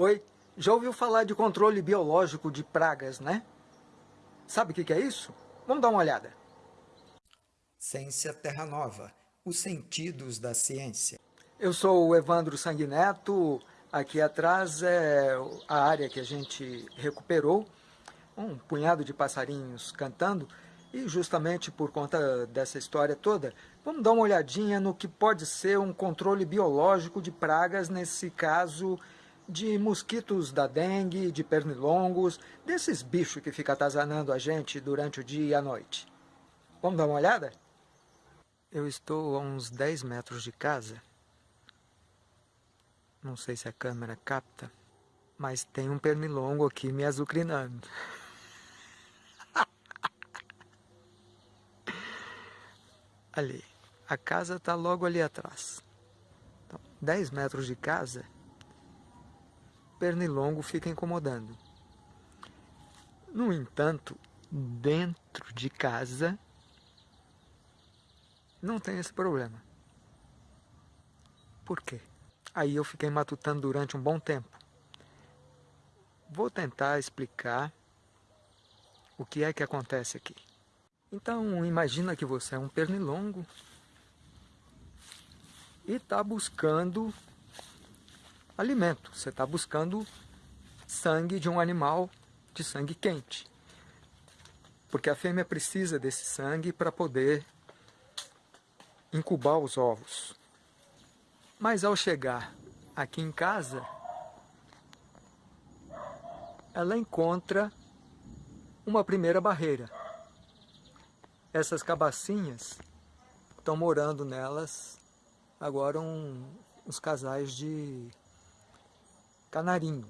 Oi, já ouviu falar de controle biológico de pragas, né? Sabe o que é isso? Vamos dar uma olhada. Ciência Terra Nova, os sentidos da ciência. Eu sou o Evandro Sanguineto, aqui atrás é a área que a gente recuperou, um punhado de passarinhos cantando, e justamente por conta dessa história toda, vamos dar uma olhadinha no que pode ser um controle biológico de pragas, nesse caso de mosquitos da dengue, de pernilongos, desses bichos que ficam atazanando a gente durante o dia e a noite. Vamos dar uma olhada? Eu estou a uns 10 metros de casa. Não sei se a câmera capta, mas tem um pernilongo aqui me azucrinando. ali, a casa está logo ali atrás. Então, 10 metros de casa pernilongo fica incomodando. No entanto, dentro de casa não tem esse problema. Por quê? Aí eu fiquei matutando durante um bom tempo. Vou tentar explicar o que é que acontece aqui. Então, imagina que você é um pernilongo e está buscando alimento. Você está buscando sangue de um animal de sangue quente. Porque a fêmea precisa desse sangue para poder incubar os ovos. Mas ao chegar aqui em casa, ela encontra uma primeira barreira. Essas cabacinhas estão morando nelas agora um, uns casais de canarinho.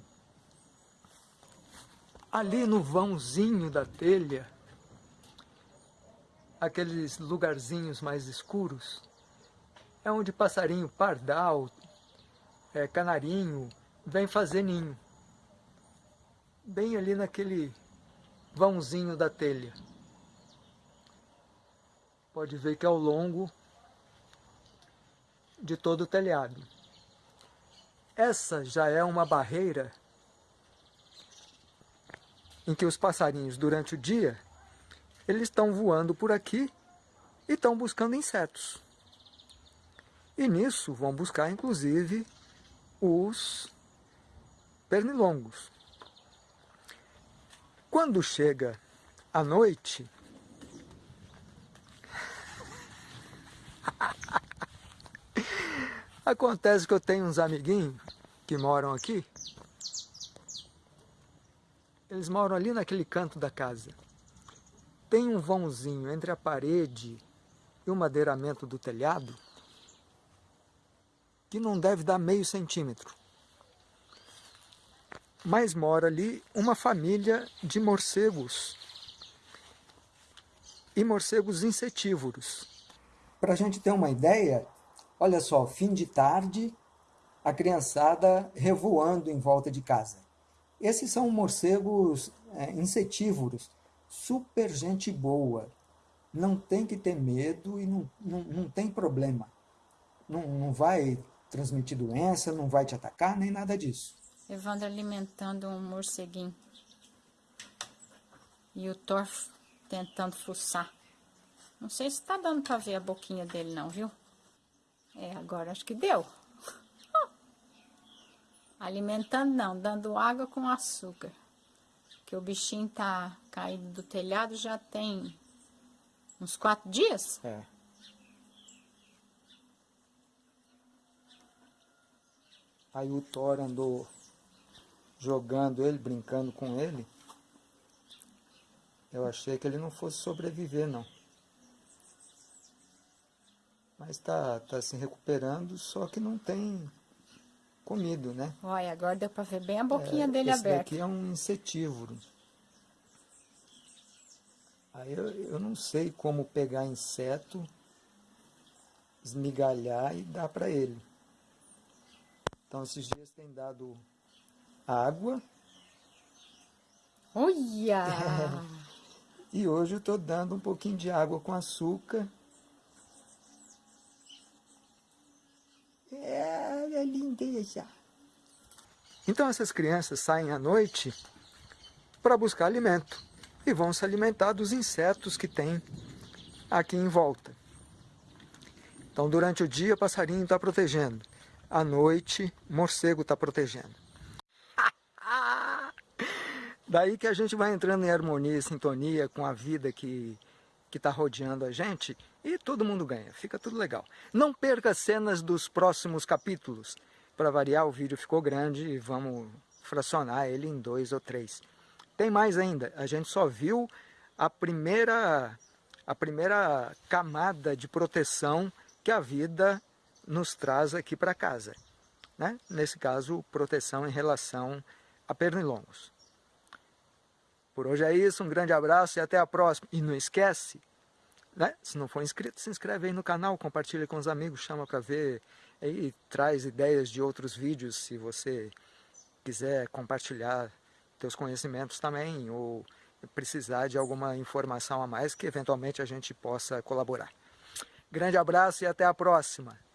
Ali no vãozinho da telha, aqueles lugarzinhos mais escuros, é onde passarinho pardal, é, canarinho, vem fazer ninho. Bem ali naquele vãozinho da telha. Pode ver que é ao longo de todo o telhado. Essa já é uma barreira em que os passarinhos, durante o dia, eles estão voando por aqui e estão buscando insetos. E nisso vão buscar, inclusive, os pernilongos. Quando chega a noite, Acontece que eu tenho uns amiguinhos que moram aqui. Eles moram ali naquele canto da casa. Tem um vãozinho entre a parede e o madeiramento do telhado que não deve dar meio centímetro. Mas mora ali uma família de morcegos e morcegos insetívoros. Para a gente ter uma ideia, Olha só, fim de tarde, a criançada revoando em volta de casa. Esses são morcegos é, insetívoros, super gente boa. Não tem que ter medo e não, não, não tem problema. Não, não vai transmitir doença, não vai te atacar, nem nada disso. Evandro alimentando um morceguinho. E o Thor tentando fuçar. Não sei se tá dando para ver a boquinha dele não, viu? É, agora acho que deu. Alimentando não, dando água com açúcar. Que o bichinho tá caído do telhado já tem uns quatro dias. É. Aí o Thor andou jogando ele, brincando com ele. Eu achei que ele não fosse sobreviver, não. Mas está tá se recuperando, só que não tem comido, né? Olha, agora deu para ver bem a boquinha é, dele esse aberta. Esse aqui é um insetívoro. Aí eu, eu não sei como pegar inseto, esmigalhar e dar para ele. Então esses dias tem dado água. Olha! e hoje eu estou dando um pouquinho de água com açúcar Lindeza. Então essas crianças saem à noite para buscar alimento e vão se alimentar dos insetos que tem aqui em volta. Então durante o dia passarinho está protegendo, à noite morcego está protegendo. Daí que a gente vai entrando em harmonia e sintonia com a vida que está rodeando a gente e todo mundo ganha, fica tudo legal. Não perca as cenas dos próximos capítulos. Para variar, o vídeo ficou grande e vamos fracionar ele em dois ou três. Tem mais ainda, a gente só viu a primeira, a primeira camada de proteção que a vida nos traz aqui para casa. Né? Nesse caso, proteção em relação a pernilongos. Por hoje é isso, um grande abraço e até a próxima. E não esquece, né? se não for inscrito, se inscreve aí no canal, compartilha com os amigos, chama para ver, aí traz ideias de outros vídeos se você quiser compartilhar teus conhecimentos também, ou precisar de alguma informação a mais que eventualmente a gente possa colaborar. Grande abraço e até a próxima!